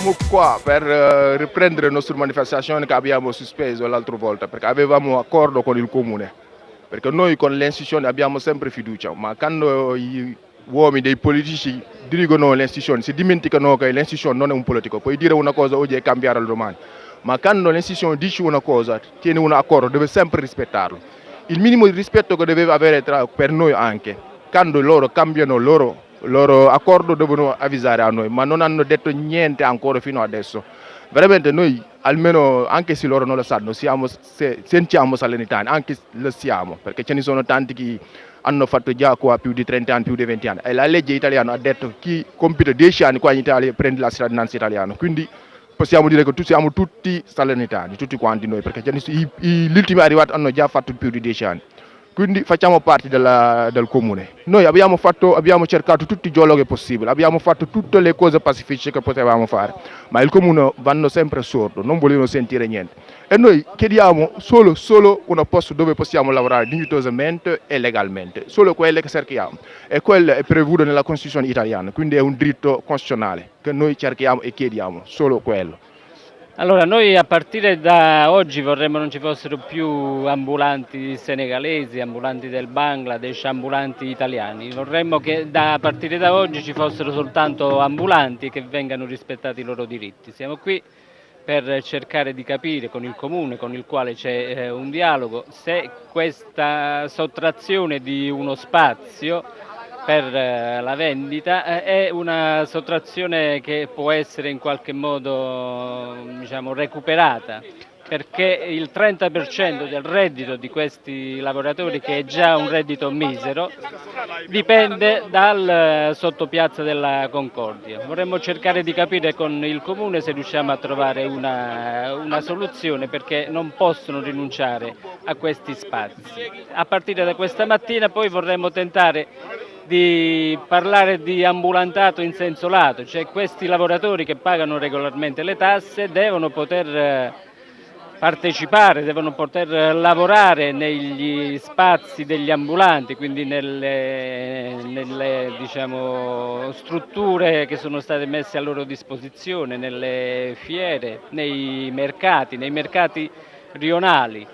siamo qua per uh, riprendere le nostre manifestazioni che abbiamo sospeso l'altra volta perché avevamo accordo con il comune. Perché noi con le istituzioni abbiamo sempre fiducia, ma quando gli uomini dei politici dirigono le istituzioni si dimenticano che l'istituzione non è un politico. Puoi dire una cosa oggi e cambiare domani, ma quando l'istituzione dice una cosa, tiene un accordo, deve sempre rispettarlo. Il minimo di rispetto che deve avere tra, per noi anche. Quando loro cambiano loro loro accordo devono avvisare a noi, ma non hanno detto niente ancora fino adesso. Veramente noi, almeno anche se loro non lo sanno, siamo, se, sentiamo salernitani, anche lo siamo, perché ce ne sono tanti che hanno fatto già qua più di 30 anni, più di 20 anni. E la legge italiana ha detto che chi compie 10 anni qua in Italia prende la cittadinanza italiana. Quindi possiamo dire che siamo tutti salernitani, tutti quanti noi, perché gli ultimi arrivati hanno già fatto più di 10 anni quindi facciamo parte della, del comune. Noi abbiamo, fatto, abbiamo, cercato tutti i dialoghi possibili, abbiamo fatto tutte le cose pacifiche che potevamo fare, ma il comune vanno sempre sordo, non vogliono sentire niente. E noi chiediamo solo, solo un posto dove possiamo lavorare dignitosamente e legalmente, solo quello che cerchiamo. E quello è previsto nella Costituzione italiana, quindi è un diritto costituzionale che noi cerchiamo e chiediamo, solo quello. Allora, noi a partire da oggi vorremmo non ci fossero più ambulanti senegalesi, ambulanti del Bangladesh, ambulanti italiani. Vorremmo che da, a partire da oggi ci fossero soltanto ambulanti che vengano rispettati i loro diritti. Siamo qui per cercare di capire con il comune con il quale c'è eh, un dialogo se questa sottrazione di uno spazio per eh, la vendita eh, è una sottrazione che può essere in qualche modo diciamo, recuperata perché il 30% del reddito di questi lavoratori, che è già un reddito misero, dipende dal sottopiazza della Concordia. Vorremmo cercare di capire con il Comune se riusciamo a trovare una, una soluzione perché non possono rinunciare a questi spazi. A partire da questa mattina poi vorremmo tentare di parlare di ambulantato in senso lato, cioè questi lavoratori che pagano regolarmente le tasse devono poter eh, partecipare, devono poter lavorare negli spazi degli ambulanti, quindi nelle, nelle diciamo, strutture che sono state messe a loro disposizione, nelle fiere, nei mercati, nei mercati rionali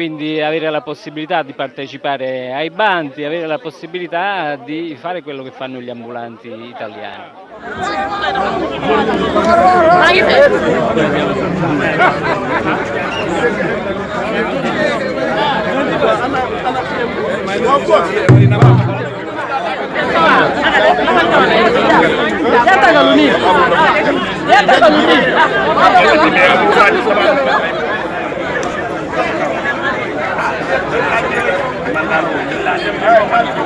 quindi avere la possibilità di partecipare ai bandi, avere la possibilità di fare quello che fanno gli ambulanti italiani. Grazie a tutti. Mwen la mwen la mwen la mwen la